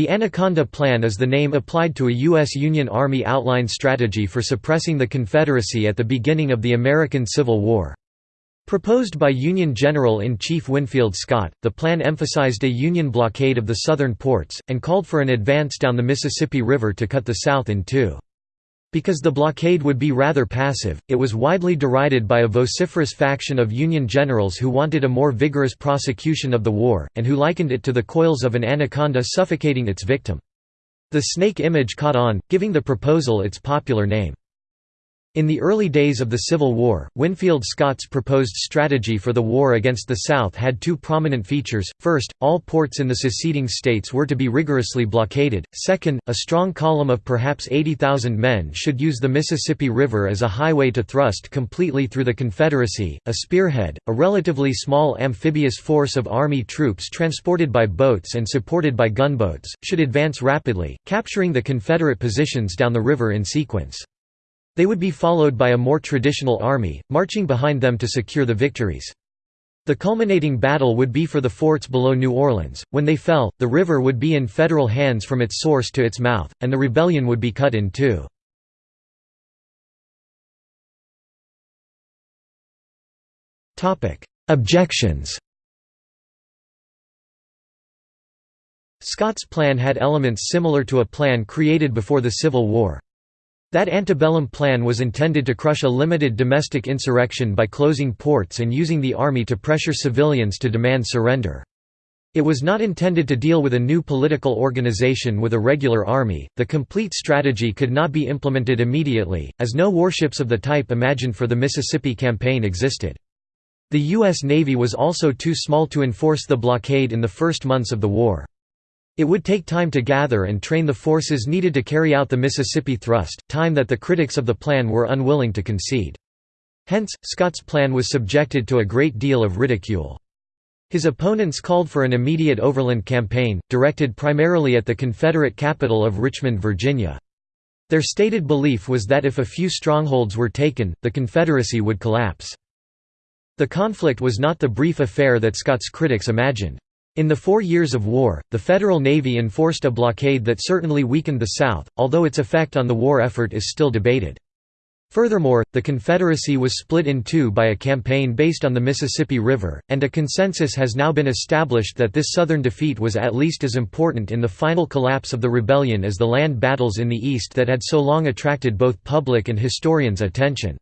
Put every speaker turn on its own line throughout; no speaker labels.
The Anaconda Plan is the name applied to a U.S. Union Army outline strategy for suppressing the Confederacy at the beginning of the American Civil War. Proposed by Union General-in-Chief Winfield Scott, the plan emphasized a Union blockade of the southern ports, and called for an advance down the Mississippi River to cut the South in two. Because the blockade would be rather passive, it was widely derided by a vociferous faction of Union generals who wanted a more vigorous prosecution of the war, and who likened it to the coils of an anaconda suffocating its victim. The snake image caught on, giving the proposal its popular name, in the early days of the Civil War, Winfield Scott's proposed strategy for the war against the South had two prominent features, first, all ports in the seceding states were to be rigorously blockaded, second, a strong column of perhaps 80,000 men should use the Mississippi River as a highway to thrust completely through the Confederacy, a spearhead, a relatively small amphibious force of Army troops transported by boats and supported by gunboats, should advance rapidly, capturing the Confederate positions down the river in sequence. They would be followed by a more traditional army, marching behind them to secure the victories. The culminating battle would be for the forts below New Orleans. When they fell, the river would be in federal hands from its source to its mouth, and the rebellion would be cut in two.
Objections
Scott's plan had elements similar to a plan created before the Civil War. That antebellum plan was intended to crush a limited domestic insurrection by closing ports and using the army to pressure civilians to demand surrender. It was not intended to deal with a new political organization with a regular army. The complete strategy could not be implemented immediately, as no warships of the type imagined for the Mississippi campaign existed. The U.S. Navy was also too small to enforce the blockade in the first months of the war. It would take time to gather and train the forces needed to carry out the Mississippi thrust, time that the critics of the plan were unwilling to concede. Hence, Scott's plan was subjected to a great deal of ridicule. His opponents called for an immediate overland campaign, directed primarily at the Confederate capital of Richmond, Virginia. Their stated belief was that if a few strongholds were taken, the Confederacy would collapse. The conflict was not the brief affair that Scott's critics imagined. In the four years of war, the Federal Navy enforced a blockade that certainly weakened the South, although its effect on the war effort is still debated. Furthermore, the Confederacy was split in two by a campaign based on the Mississippi River, and a consensus has now been established that this Southern defeat was at least as important in the final collapse of the rebellion as the land battles in the East that had so long attracted both public and historians' attention.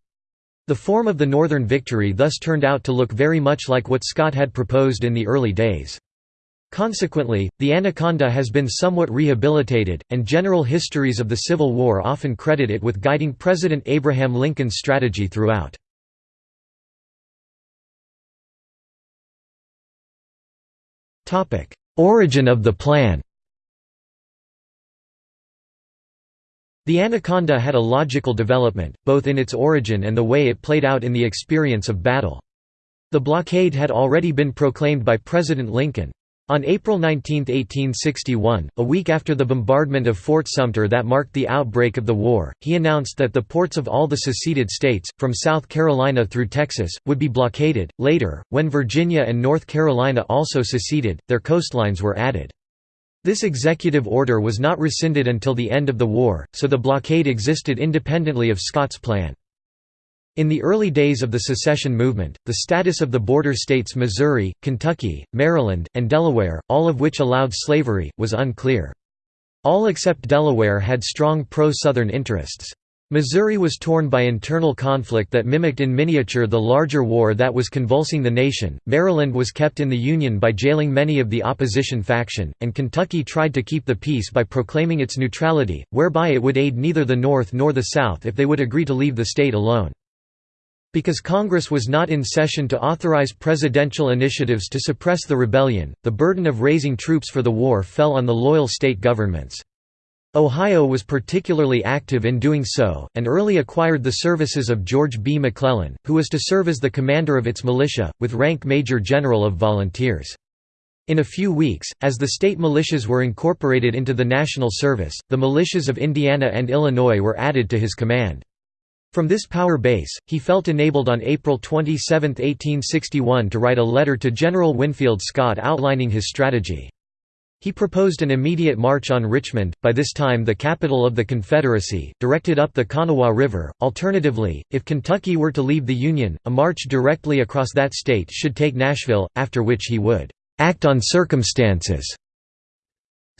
The form of the Northern victory thus turned out to look very much like what Scott had proposed in the early days. Consequently, the Anaconda has been somewhat rehabilitated, and general histories of the Civil War often credit it with guiding President Abraham Lincoln's strategy throughout.
Origin of the plan The Anaconda had a logical
development, both in its origin and the way it played out in the experience of battle. The blockade had already been proclaimed by President Lincoln. On April 19, 1861, a week after the bombardment of Fort Sumter that marked the outbreak of the war, he announced that the ports of all the seceded states, from South Carolina through Texas, would be blockaded. Later, when Virginia and North Carolina also seceded, their coastlines were added. This executive order was not rescinded until the end of the war, so the blockade existed independently of Scott's plan. In the early days of the secession movement, the status of the border states Missouri, Kentucky, Maryland, and Delaware, all of which allowed slavery, was unclear. All except Delaware had strong pro-Southern interests. Missouri was torn by internal conflict that mimicked in miniature the larger war that was convulsing the nation, Maryland was kept in the Union by jailing many of the opposition faction, and Kentucky tried to keep the peace by proclaiming its neutrality, whereby it would aid neither the North nor the South if they would agree to leave the state alone. Because Congress was not in session to authorize presidential initiatives to suppress the rebellion, the burden of raising troops for the war fell on the loyal state governments. Ohio was particularly active in doing so, and early acquired the services of George B. McClellan, who was to serve as the commander of its militia, with rank Major General of Volunteers. In a few weeks, as the state militias were incorporated into the national service, the militias of Indiana and Illinois were added to his command. From this power base, he felt enabled on April 27, 1861 to write a letter to General Winfield Scott outlining his strategy. He proposed an immediate march on Richmond, by this time the capital of the Confederacy, directed up the Kanawha River. Alternatively, if Kentucky were to leave the Union, a march directly across that state should take Nashville, after which he would act on circumstances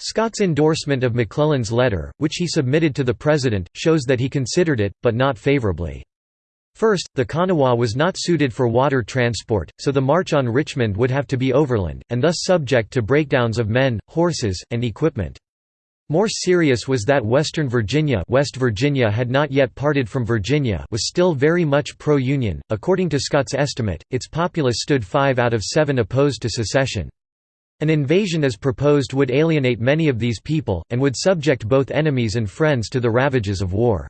Scott's endorsement of McClellan's letter, which he submitted to the President, shows that he considered it, but not favorably. First, the Kanawha was not suited for water transport, so the march on Richmond would have to be overland, and thus subject to breakdowns of men, horses, and equipment. More serious was that Western Virginia West Virginia had not yet parted from Virginia was still very much pro-Union, according to Scott's estimate, its populace stood five out of seven opposed to secession. An invasion as proposed would alienate many of these people, and would subject both enemies and friends to the ravages of war.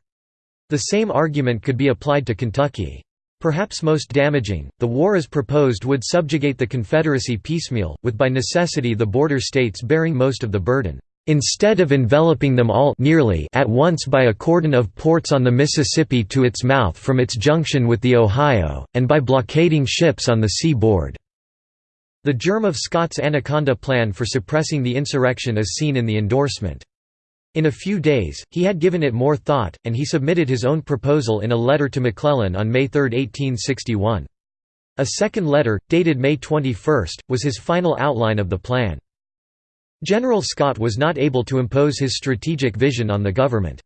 The same argument could be applied to Kentucky. Perhaps most damaging, the war as proposed would subjugate the Confederacy piecemeal, with by necessity the border states bearing most of the burden instead of enveloping them all nearly at once by a cordon of ports on the Mississippi to its mouth from its junction with the Ohio, and by blockading ships on the seaboard." The germ of Scott's Anaconda plan for suppressing the insurrection is seen in the endorsement. In a few days, he had given it more thought, and he submitted his own proposal in a letter to McClellan on May 3, 1861. A second letter, dated May 21, was his final outline of the plan. General Scott was not able to impose his strategic vision on the government.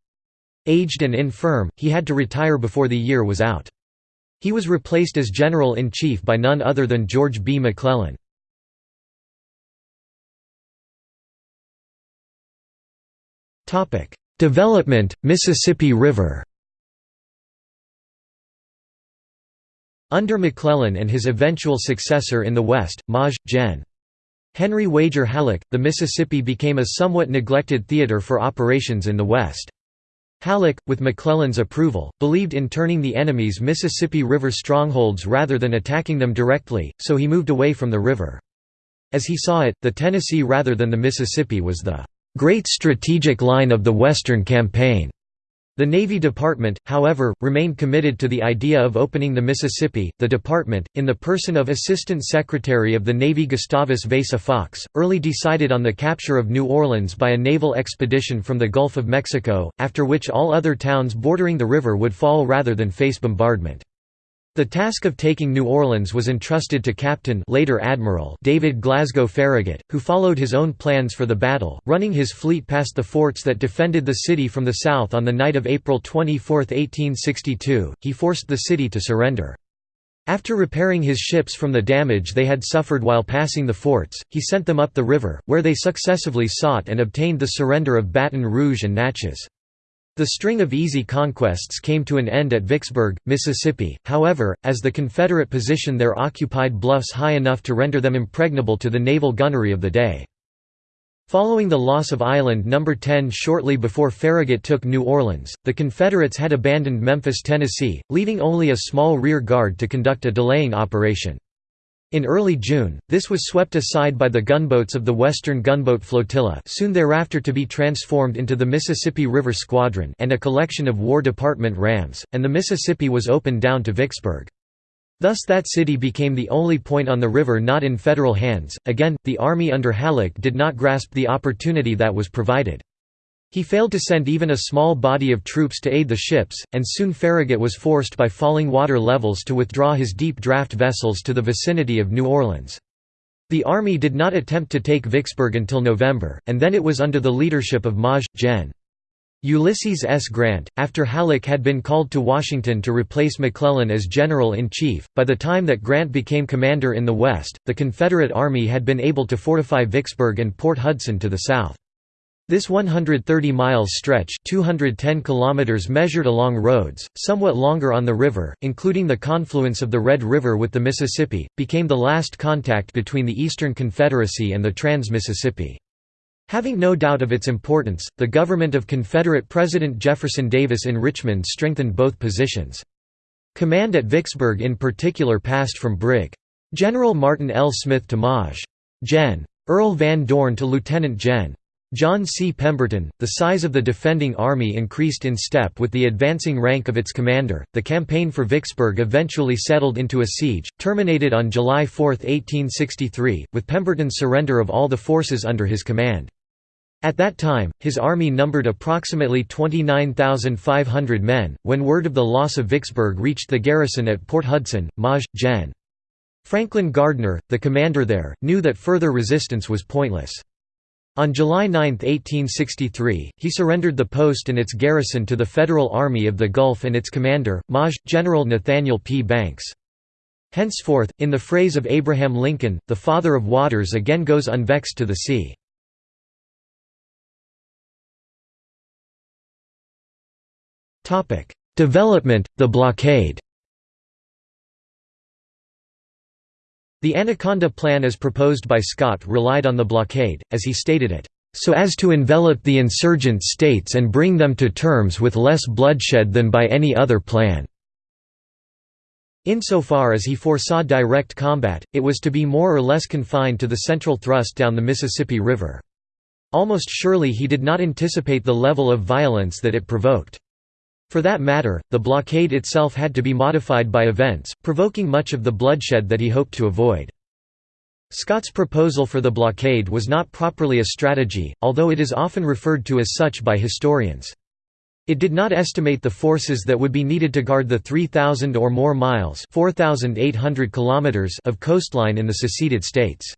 Aged and infirm, he had to retire before the year was out. He was replaced as General-in-Chief by none
other than George B. McClellan. Topic: Development, Mississippi River. Under McClellan and his eventual
successor in the West, Maj. Gen. Henry Wager Halleck, the Mississippi became a somewhat neglected theater for operations in the West. Halleck, with McClellan's approval, believed in turning the enemy's Mississippi River strongholds rather than attacking them directly, so he moved away from the river. As he saw it, the Tennessee rather than the Mississippi was the great strategic line of the Western Campaign. The Navy Department, however, remained committed to the idea of opening the Mississippi. The department, in the person of Assistant Secretary of the Navy Gustavus Vasa Fox, early decided on the capture of New Orleans by a naval expedition from the Gulf of Mexico, after which all other towns bordering the river would fall rather than face bombardment. The task of taking New Orleans was entrusted to Captain later Admiral David Glasgow Farragut, who followed his own plans for the battle, running his fleet past the forts that defended the city from the south on the night of April 24, 1862, he forced the city to surrender. After repairing his ships from the damage they had suffered while passing the forts, he sent them up the river, where they successively sought and obtained the surrender of Baton Rouge and Natchez. The string of easy conquests came to an end at Vicksburg, Mississippi, however, as the Confederate position there occupied bluffs high enough to render them impregnable to the naval gunnery of the day. Following the loss of Island No. 10 shortly before Farragut took New Orleans, the Confederates had abandoned Memphis, Tennessee, leaving only a small rear guard to conduct a delaying operation. In early June, this was swept aside by the gunboats of the Western Gunboat Flotilla soon thereafter to be transformed into the Mississippi River Squadron and a collection of War Department rams, and the Mississippi was opened down to Vicksburg. Thus that city became the only point on the river not in federal hands. Again, the Army under Halleck did not grasp the opportunity that was provided. He failed to send even a small body of troops to aid the ships, and soon Farragut was forced by falling water levels to withdraw his deep draft vessels to the vicinity of New Orleans. The Army did not attempt to take Vicksburg until November, and then it was under the leadership of Maj. Gen. Ulysses S. Grant, after Halleck had been called to Washington to replace McClellan as General-in-Chief, by the time that Grant became commander in the West, the Confederate Army had been able to fortify Vicksburg and Port Hudson to the south. This 130 miles stretch 210 kilometers measured along roads, somewhat longer on the river, including the confluence of the Red River with the Mississippi, became the last contact between the Eastern Confederacy and the Trans-Mississippi. Having no doubt of its importance, the government of Confederate President Jefferson Davis in Richmond strengthened both positions. Command at Vicksburg in particular passed from Brig. General Martin L. Smith to Maj. Gen. Earl Van Dorn to Lieutenant Gen. John C. Pemberton, the size of the defending army increased in step with the advancing rank of its commander. The campaign for Vicksburg eventually settled into a siege, terminated on July 4, 1863, with Pemberton's surrender of all the forces under his command. At that time, his army numbered approximately 29,500 men. When word of the loss of Vicksburg reached the garrison at Port Hudson, Maj. Gen. Franklin Gardner, the commander there, knew that further resistance was pointless. On July 9, 1863, he surrendered the post and its garrison to the Federal Army of the Gulf and its commander, Maj. General Nathaniel P. Banks. Henceforth, in the phrase of Abraham Lincoln, the father of waters again goes unvexed to the sea.
Development, the blockade
The Anaconda Plan as proposed by Scott relied on the blockade, as he stated it, "...so as to envelop the insurgent states and bring them to terms with less bloodshed than by any other plan." Insofar as he foresaw direct combat, it was to be more or less confined to the central thrust down the Mississippi River. Almost surely he did not anticipate the level of violence that it provoked. For that matter, the blockade itself had to be modified by events, provoking much of the bloodshed that he hoped to avoid. Scott's proposal for the blockade was not properly a strategy, although it is often referred to as such by historians. It did not estimate the forces that would be needed to guard the 3,000 or more miles four thousand eight hundred kilometers of coastline in the seceded states.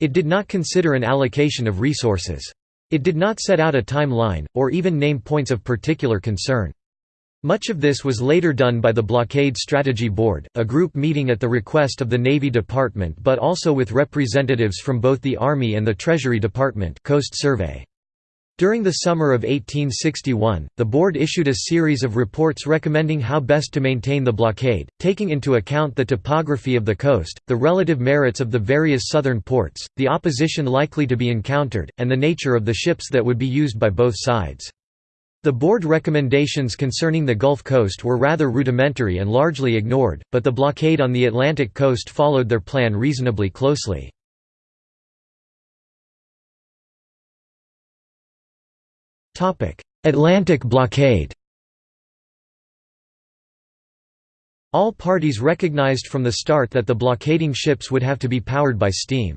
It did not consider an allocation of resources. It did not set out a timeline, or even name points of particular concern. Much of this was later done by the Blockade Strategy Board, a group meeting at the request of the Navy Department but also with representatives from both the Army and the Treasury Department Coast Survey. During the summer of 1861, the board issued a series of reports recommending how best to maintain the blockade, taking into account the topography of the coast, the relative merits of the various southern ports, the opposition likely to be encountered, and the nature of the ships that would be used by both sides. The board recommendations concerning the Gulf Coast were rather rudimentary and largely ignored, but the blockade on the Atlantic coast followed their
plan reasonably closely. Atlantic blockade
All parties recognized from the start that the blockading ships would have to be powered by steam.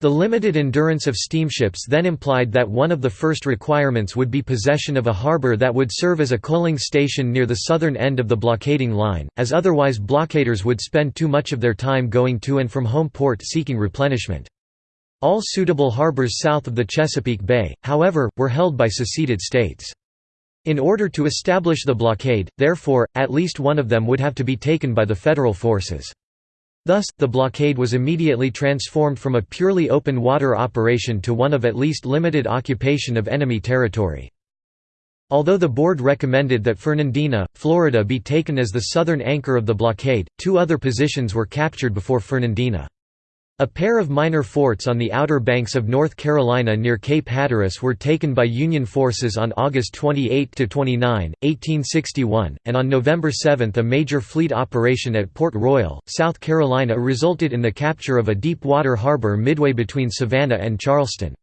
The limited endurance of steamships then implied that one of the first requirements would be possession of a harbour that would serve as a coaling station near the southern end of the blockading line, as otherwise blockaders would spend too much of their time going to and from home port seeking replenishment. All suitable harbours south of the Chesapeake Bay, however, were held by seceded states. In order to establish the blockade, therefore, at least one of them would have to be taken by the federal forces. Thus, the blockade was immediately transformed from a purely open water operation to one of at least limited occupation of enemy territory. Although the board recommended that Fernandina, Florida be taken as the southern anchor of the blockade, two other positions were captured before Fernandina. A pair of minor forts on the outer banks of North Carolina near Cape Hatteras were taken by Union forces on August 28–29, 1861, and on November 7 a major fleet operation at Port Royal, South Carolina resulted in the capture of a deep-water harbor midway between Savannah and Charleston.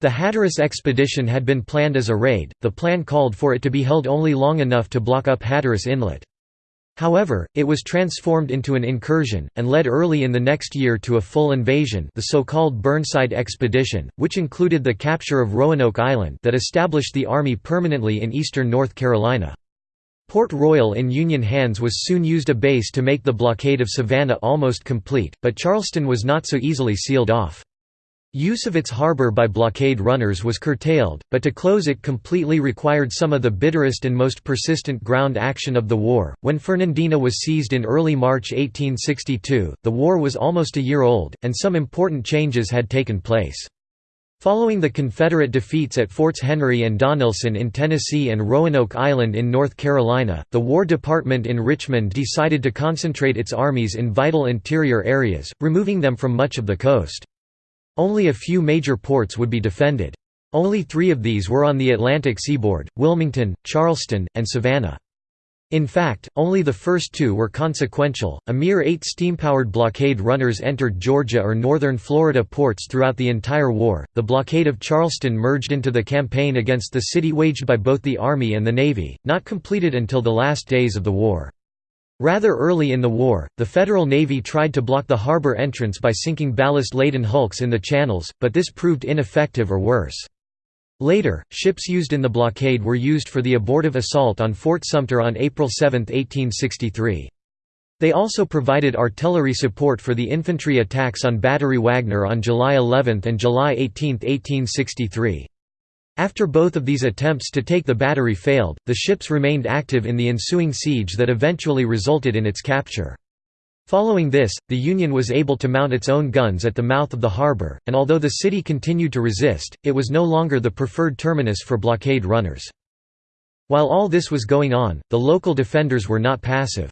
The Hatteras expedition had been planned as a raid, the plan called for it to be held only long enough to block up Hatteras Inlet. However, it was transformed into an incursion, and led early in the next year to a full invasion the so-called Burnside Expedition, which included the capture of Roanoke Island that established the Army permanently in eastern North Carolina. Port Royal in Union hands was soon used a base to make the blockade of Savannah almost complete, but Charleston was not so easily sealed off. Use of its harbour by blockade runners was curtailed, but to close it completely required some of the bitterest and most persistent ground action of the war. When Fernandina was seized in early March 1862, the war was almost a year old, and some important changes had taken place. Following the Confederate defeats at Forts Henry and Donelson in Tennessee and Roanoke Island in North Carolina, the War Department in Richmond decided to concentrate its armies in vital interior areas, removing them from much of the coast. Only a few major ports would be defended. Only three of these were on the Atlantic seaboard, Wilmington, Charleston, and Savannah. In fact, only the first two were consequential. A mere eight steam-powered blockade runners entered Georgia or northern Florida ports throughout the entire war. The blockade of Charleston merged into the campaign against the city waged by both the Army and the Navy, not completed until the last days of the war. Rather early in the war, the Federal Navy tried to block the harbor entrance by sinking ballast-laden hulks in the channels, but this proved ineffective or worse. Later, ships used in the blockade were used for the abortive assault on Fort Sumter on April 7, 1863. They also provided artillery support for the infantry attacks on Battery Wagner on July 11 and July 18, 1863. After both of these attempts to take the battery failed, the ships remained active in the ensuing siege that eventually resulted in its capture. Following this, the Union was able to mount its own guns at the mouth of the harbor, and although the city continued to resist, it was no longer the preferred terminus for blockade runners. While all this was going on, the local defenders were not passive.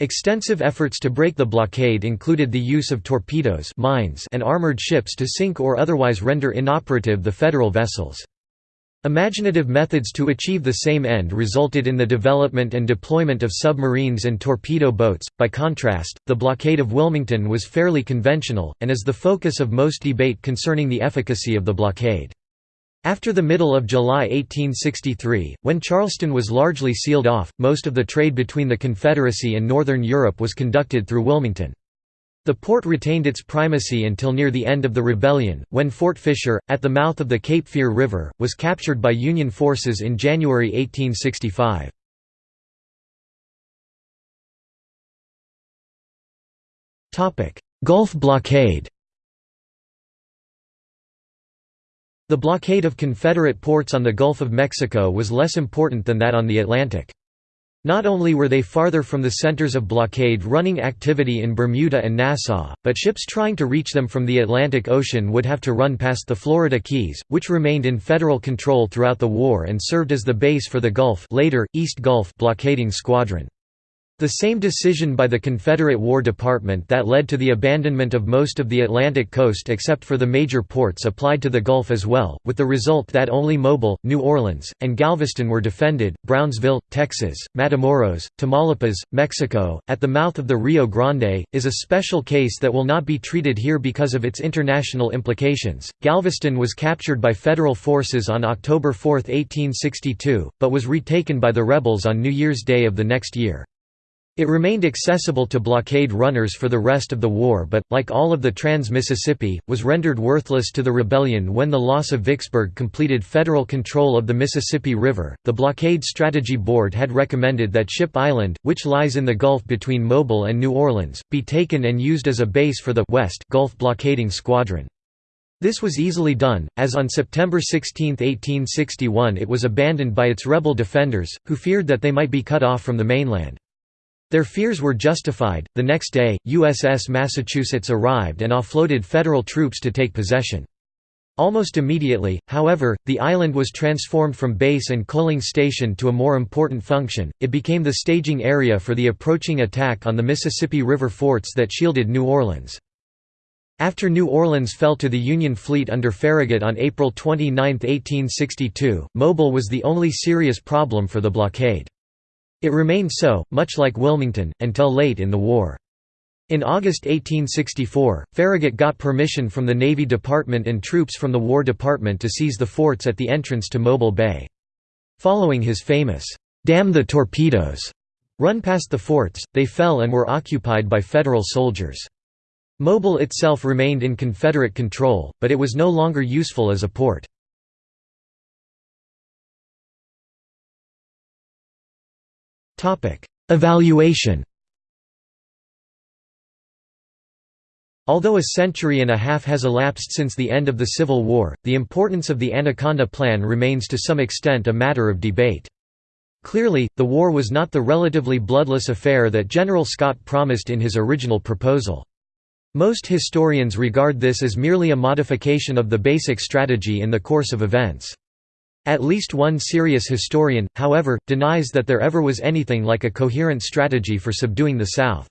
Extensive efforts to break the blockade included the use of torpedoes mines and armored ships to sink or otherwise render inoperative the federal vessels. Imaginative methods to achieve the same end resulted in the development and deployment of submarines and torpedo boats. By contrast, the blockade of Wilmington was fairly conventional, and is the focus of most debate concerning the efficacy of the blockade. After the middle of July 1863, when Charleston was largely sealed off, most of the trade between the Confederacy and Northern Europe was conducted through Wilmington. The port retained its primacy until near the end of the rebellion, when Fort Fisher, at the mouth of the Cape Fear River, was captured by Union forces in January 1865.
Gulf blockade The blockade of
Confederate ports on the Gulf of Mexico was less important than that on the Atlantic. Not only were they farther from the centers of blockade running activity in Bermuda and Nassau, but ships trying to reach them from the Atlantic Ocean would have to run past the Florida Keys, which remained in federal control throughout the war and served as the base for the Gulf later, East Gulf blockading squadron. The same decision by the Confederate War Department that led to the abandonment of most of the Atlantic coast except for the major ports applied to the Gulf as well, with the result that only Mobile, New Orleans, and Galveston were defended. Brownsville, Texas, Matamoros, Tamaulipas, Mexico, at the mouth of the Rio Grande, is a special case that will not be treated here because of its international implications. Galveston was captured by federal forces on October 4, 1862, but was retaken by the rebels on New Year's Day of the next year. It remained accessible to blockade runners for the rest of the war but, like all of the Trans-Mississippi, was rendered worthless to the rebellion when the loss of Vicksburg completed federal control of the Mississippi River. The Blockade Strategy Board had recommended that Ship Island, which lies in the gulf between Mobile and New Orleans, be taken and used as a base for the West Gulf Blockading Squadron. This was easily done, as on September 16, 1861 it was abandoned by its rebel defenders, who feared that they might be cut off from the mainland. Their fears were justified. The next day, USS Massachusetts arrived and offloaded Federal troops to take possession. Almost immediately, however, the island was transformed from base and coaling station to a more important function. It became the staging area for the approaching attack on the Mississippi River forts that shielded New Orleans. After New Orleans fell to the Union fleet under Farragut on April 29, 1862, Mobile was the only serious problem for the blockade. It remained so, much like Wilmington, until late in the war. In August 1864, Farragut got permission from the Navy Department and troops from the War Department to seize the forts at the entrance to Mobile Bay. Following his famous, "'Damn the Torpedoes' run past the forts, they fell and were occupied by Federal soldiers. Mobile itself remained in Confederate control, but it was no longer useful as a port.
Evaluation
Although a century and a half has elapsed since the end of the Civil War, the importance of the Anaconda Plan remains to some extent a matter of debate. Clearly, the war was not the relatively bloodless affair that General Scott promised in his original proposal. Most historians regard this as merely a modification of the basic strategy in the course of events. At least one serious historian, however, denies that there ever was anything like a coherent strategy for subduing the South.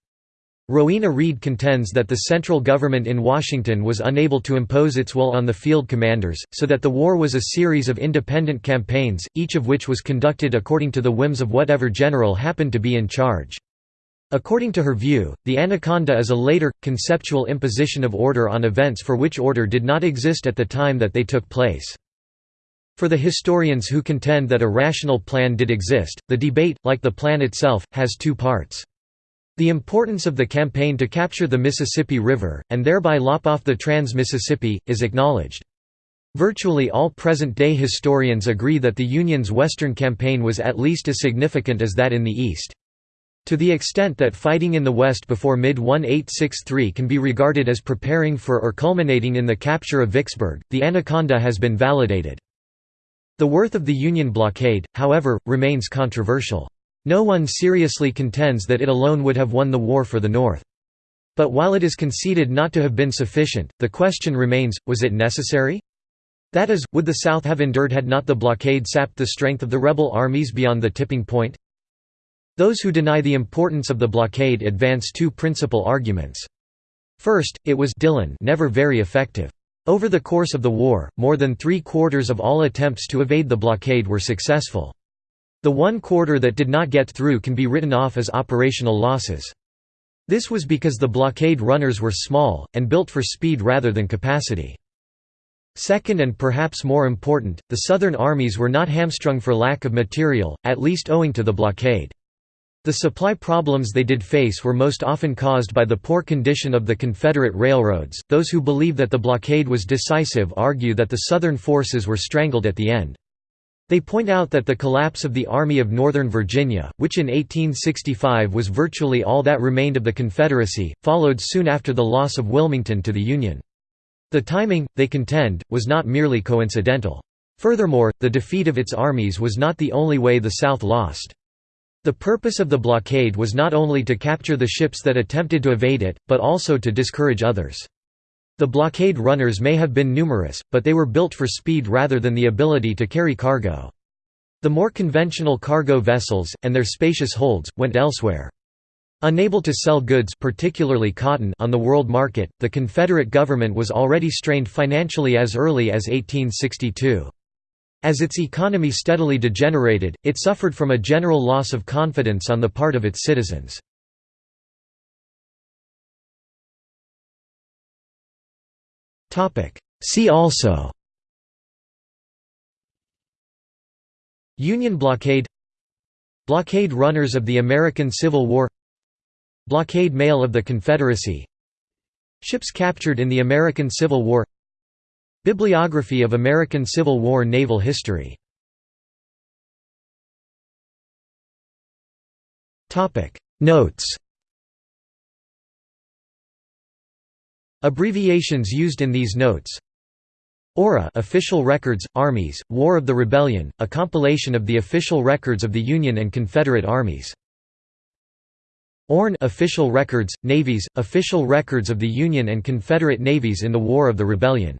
Rowena Reed contends that the central government in Washington was unable to impose its will on the field commanders, so that the war was a series of independent campaigns, each of which was conducted according to the whims of whatever general happened to be in charge. According to her view, the anaconda is a later, conceptual imposition of order on events for which order did not exist at the time that they took place. For the historians who contend that a rational plan did exist, the debate, like the plan itself, has two parts. The importance of the campaign to capture the Mississippi River, and thereby lop off the Trans-Mississippi, is acknowledged. Virtually all present-day historians agree that the Union's Western campaign was at least as significant as that in the East. To the extent that fighting in the West before mid-1863 can be regarded as preparing for or culminating in the capture of Vicksburg, the Anaconda has been validated. The worth of the Union blockade, however, remains controversial. No one seriously contends that it alone would have won the war for the North. But while it is conceded not to have been sufficient, the question remains, was it necessary? That is, would the South have endured had not the blockade sapped the strength of the rebel armies beyond the tipping point? Those who deny the importance of the blockade advance two principal arguments. First, it was Dillon never very effective. Over the course of the war, more than three-quarters of all attempts to evade the blockade were successful. The one quarter that did not get through can be written off as operational losses. This was because the blockade runners were small, and built for speed rather than capacity. Second and perhaps more important, the Southern armies were not hamstrung for lack of material, at least owing to the blockade. The supply problems they did face were most often caused by the poor condition of the Confederate railroads. Those who believe that the blockade was decisive argue that the Southern forces were strangled at the end. They point out that the collapse of the Army of Northern Virginia, which in 1865 was virtually all that remained of the Confederacy, followed soon after the loss of Wilmington to the Union. The timing, they contend, was not merely coincidental. Furthermore, the defeat of its armies was not the only way the South lost. The purpose of the blockade was not only to capture the ships that attempted to evade it, but also to discourage others. The blockade runners may have been numerous, but they were built for speed rather than the ability to carry cargo. The more conventional cargo vessels, and their spacious holds, went elsewhere. Unable to sell goods particularly cotton on the world market, the Confederate government was already strained financially as early as 1862. As its economy steadily degenerated, it suffered from a general loss of confidence on
the part of its citizens. See also Union blockade Blockade runners of the
American Civil War Blockade mail of the Confederacy Ships captured in the American Civil War Bibliography of American Civil War
Naval History. Notes
Abbreviations used in these notes ORA Official Records, Armies, War of the Rebellion, a compilation of the official records of the Union and Confederate Armies. ORN Official Records, Navies, Official Records of the Union and
Confederate Navies in the War of the Rebellion